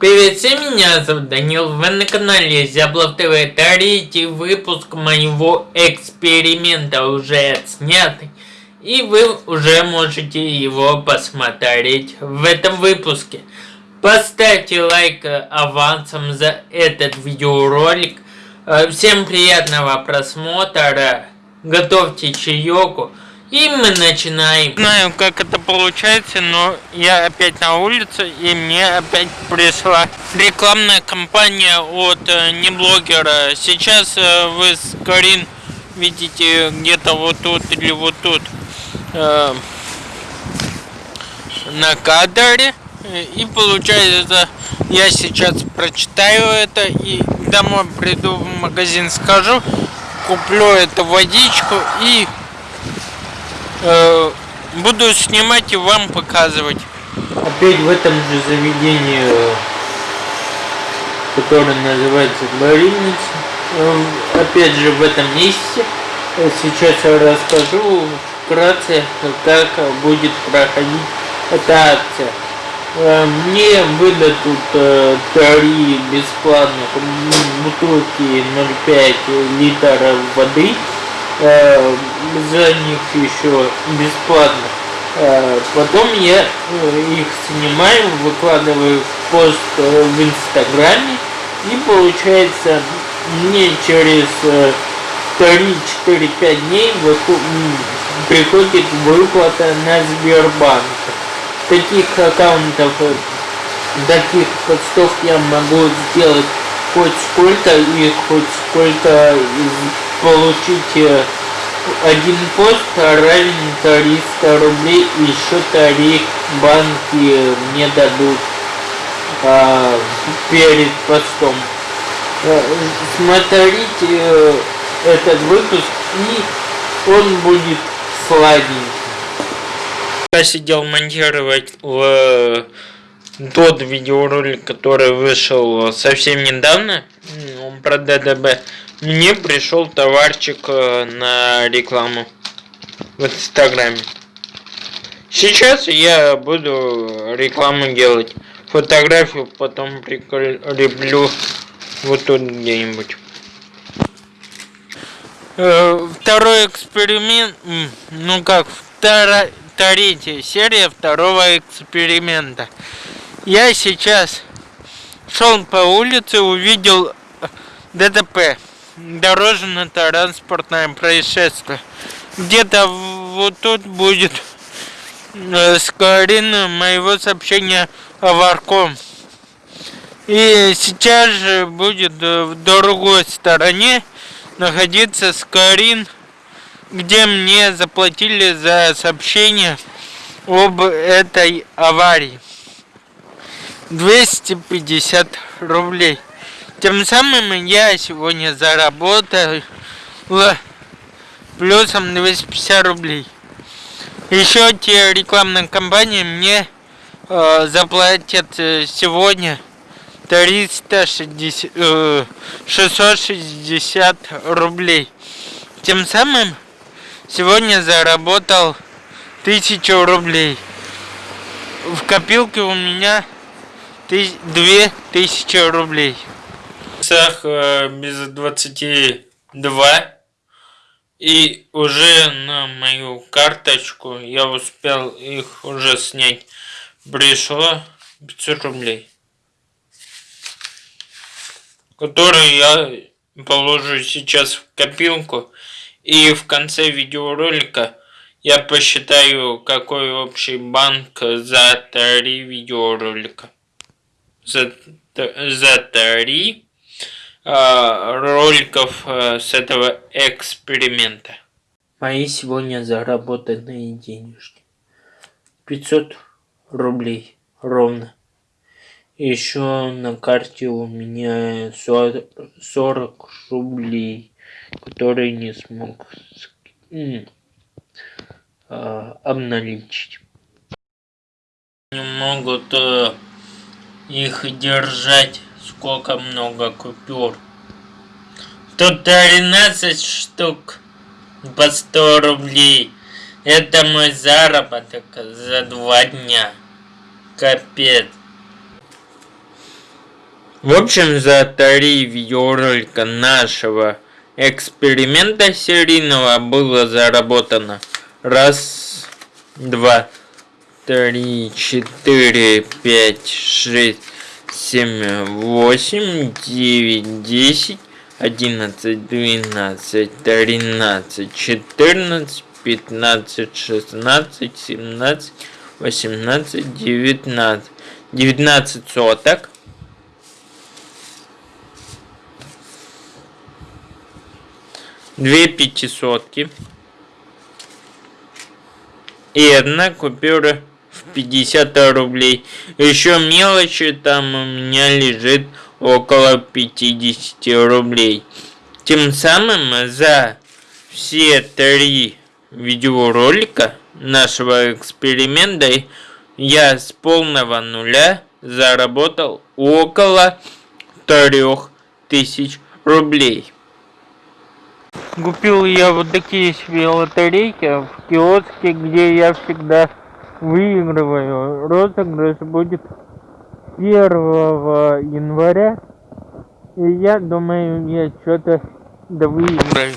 Привет всем, меня зовут Данил, вы на канале Зяблов ТВ, третий выпуск моего эксперимента уже отснятый, и вы уже можете его посмотреть в этом выпуске. Поставьте лайк авансом за этот видеоролик, Э, всем приятного просмотра, готовьте чаеку. И мы начинаем. Знаю, как это получается, но я опять на улице, и мне опять пришла рекламная кампания от э, неблогера. Сейчас э, вы Карин видите где-то вот тут или вот тут э, на кадре. И получается, я сейчас прочитаю это и домой приду в магазин, скажу, куплю эту водичку и э, буду снимать и вам показывать. Опять в этом же заведении, которое называется больница, э, опять же в этом месте. Сейчас я расскажу вкратце, как будет проходить эта акция. Э, мне выдадут э, три бесплатных бутылки 0,5 литра воды. Э, за них еще бесплатно. Потом я их снимаю, выкладываю в пост в инстаграме. И получается мне через 3-4-5 дней приходит выплата на Сбербанк таких аккаунтов, э, таких постов я могу сделать хоть сколько и хоть сколько получить э, один пост равен 300 рублей еще тариф банки мне дадут а, перед постом. Э, смотрите этот выпуск и он будет сладенький. Я сидел монтировать в тот видеоролик, который вышел совсем недавно, он про ДДБ, мне пришел товарчик э, на рекламу в Инстаграме. Сейчас я буду рекламу делать. Фотографию потом прикреплю вот тут где-нибудь. Э, второй эксперимент, ну как, вторая третья серия второго эксперимента. Я сейчас шел по улице, увидел ДТП, дорожно-транспортное происшествие. Где-то вот тут будет э, скорин моего сообщения Варком. И сейчас же будет в другой стороне находиться скорин где мне заплатили за сообщение об этой аварии. 250 рублей. Тем самым я сегодня заработал плюсом 250 рублей. Еще те рекламные кампании мне э, заплатят э, сегодня 360, э, 660 рублей. Тем самым Сегодня заработал тысячу рублей. В копилке у меня две тысячи рублей. Сах э, без 22. И уже на мою карточку я успел их уже снять. Пришло 500 рублей. Которые я положу сейчас в копилку. И в конце видеоролика я посчитаю, какой общий банк за три видеоролика. За, за три роликов э, с этого эксперимента. Мои сегодня заработанные денежки. 500 рублей ровно. Еще на карте у меня 40, 40 рублей который не смог а, обналичить. Не могут э, их держать, сколько много купюр. Тут 13 штук по 100 рублей. Это мой заработок за два дня. Капец. В общем, за три видеоролика нашего эксперимента серийного было заработано раз, два, три, четыре, пять, шесть, семь, восемь, девять, десять, одиннадцать, двенадцать, тринадцать, четырнадцать, пятнадцать, шестнадцать, семнадцать, восемнадцать, девятнадцать. Девятнадцать соток. Две пятисотки. И одна купюра 50 рублей. Еще мелочи там у меня лежит около 50 рублей. Тем самым за все три видеоролика нашего эксперимента я с полного нуля заработал около 3000 рублей. Купил я вот такие себе лотерейки в киоске, где я всегда выигрываю. Розыгрыш будет 1 января. И я думаю, я что-то да выиграю.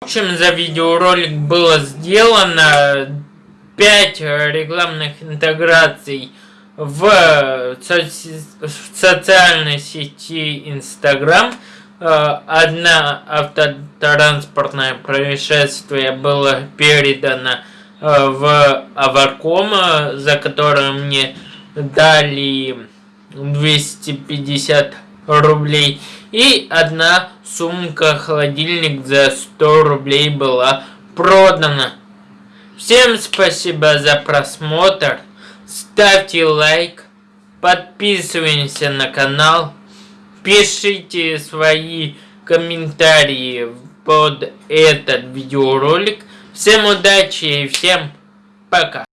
В общем, за видеоролик было сделано 5 рекламных интеграций в, соци в социальной сети Instagram. Одна автотранспортное происшествие было передано в Аварком, за которое мне дали 250 рублей. И одна сумка-холодильник за 100 рублей была продана. Всем спасибо за просмотр. Ставьте лайк. Подписываемся на канал. Пишите свои комментарии под этот видеоролик. Всем удачи и всем пока.